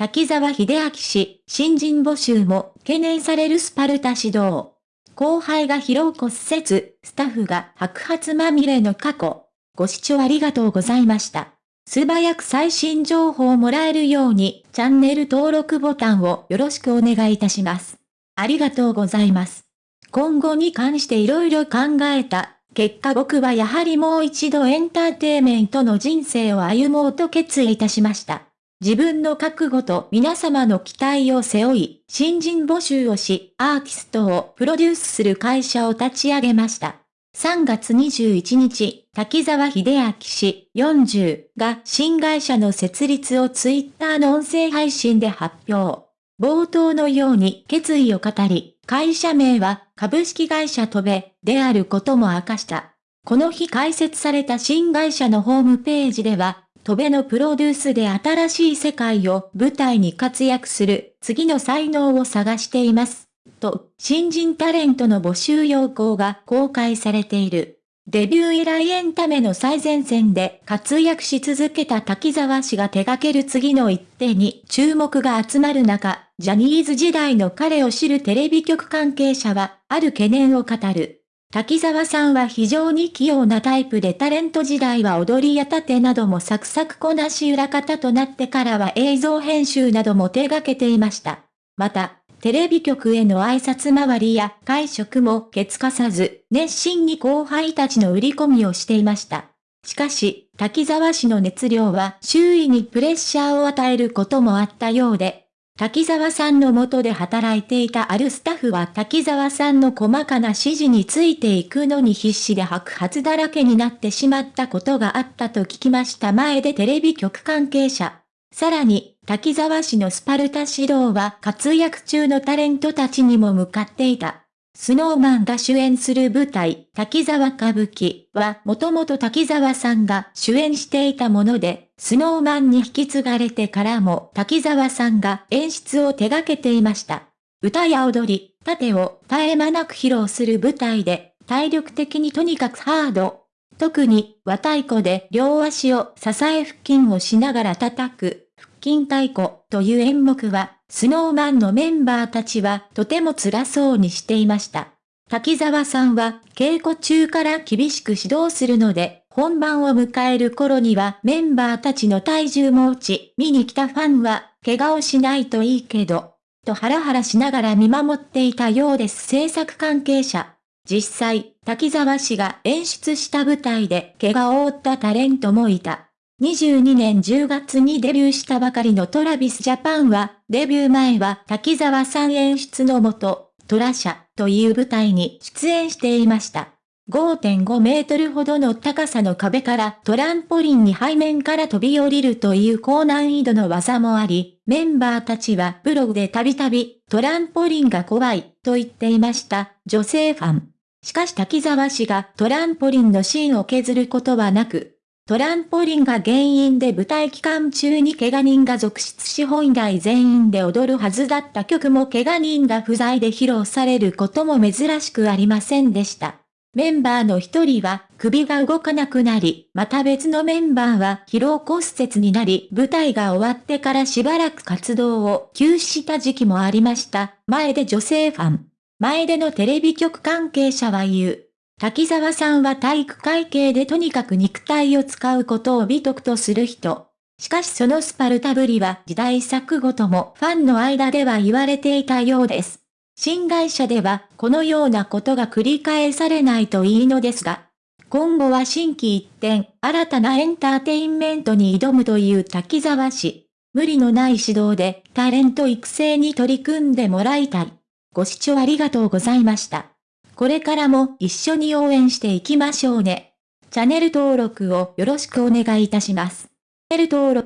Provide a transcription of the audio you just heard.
滝沢秀明氏、新人募集も懸念されるスパルタ指導。後輩が疲労骨折、スタッフが白髪まみれの過去。ご視聴ありがとうございました。素早く最新情報をもらえるように、チャンネル登録ボタンをよろしくお願いいたします。ありがとうございます。今後に関して色々考えた。結果僕はやはりもう一度エンターテイメントの人生を歩もうと決意いたしました。自分の覚悟と皆様の期待を背負い、新人募集をし、アーティストをプロデュースする会社を立ち上げました。3月21日、滝沢秀明氏40が新会社の設立をツイッターの音声配信で発表。冒頭のように決意を語り、会社名は株式会社戸部であることも明かした。この日開設された新会社のホームページでは、戸部のプロデュースで新しい世界を舞台に活躍する次の才能を探しています。と、新人タレントの募集要項が公開されている。デビュー以来エンタメの最前線で活躍し続けた滝沢氏が手掛ける次の一手に注目が集まる中、ジャニーズ時代の彼を知るテレビ局関係者は、ある懸念を語る。滝沢さんは非常に器用なタイプでタレント時代は踊りや盾などもサクサクこなし裏方となってからは映像編集なども手掛けていました。また、テレビ局への挨拶回りや会食もケツかさず、熱心に後輩たちの売り込みをしていました。しかし、滝沢氏の熱量は周囲にプレッシャーを与えることもあったようで、滝沢さんの下で働いていたあるスタッフは滝沢さんの細かな指示についていくのに必死で白髪だらけになってしまったことがあったと聞きました前でテレビ局関係者。さらに、滝沢氏のスパルタ指導は活躍中のタレントたちにも向かっていた。スノーマンが主演する舞台、滝沢歌舞伎はもともと滝沢さんが主演していたもので、スノーマンに引き継がれてからも滝沢さんが演出を手掛けていました。歌や踊り、盾を絶え間なく披露する舞台で、体力的にとにかくハード、特に、和太鼓で両足を支え腹筋をしながら叩く、筋太鼓という演目は、スノーマンのメンバーたちはとても辛そうにしていました。滝沢さんは稽古中から厳しく指導するので、本番を迎える頃にはメンバーたちの体重も落ち、見に来たファンは、怪我をしないといいけど、とハラハラしながら見守っていたようです制作関係者。実際、滝沢氏が演出した舞台で怪我を負ったタレントもいた。22年10月にデビューしたばかりのトラビスジャパンは、デビュー前は滝沢さん演出のもと、トラシャという舞台に出演していました。5.5メートルほどの高さの壁からトランポリンに背面から飛び降りるという高難易度の技もあり、メンバーたちはブログでたびたびトランポリンが怖いと言っていました女性ファン。しかし滝沢氏がトランポリンのシーンを削ることはなく、トランポリンが原因で舞台期間中に怪我人が続出し本来全員で踊るはずだった曲も怪我人が不在で披露されることも珍しくありませんでした。メンバーの一人は首が動かなくなり、また別のメンバーは疲労骨折になり、舞台が終わってからしばらく活動を休止した時期もありました。前で女性ファン。前でのテレビ局関係者は言う。滝沢さんは体育会系でとにかく肉体を使うことを美徳とする人。しかしそのスパルタぶりは時代錯誤ともファンの間では言われていたようです。新会社ではこのようなことが繰り返されないといいのですが、今後は新規一転、新たなエンターテインメントに挑むという滝沢氏。無理のない指導でタレント育成に取り組んでもらいたい。ご視聴ありがとうございました。これからも一緒に応援していきましょうね。チャンネル登録をよろしくお願いいたします。チャンネル登録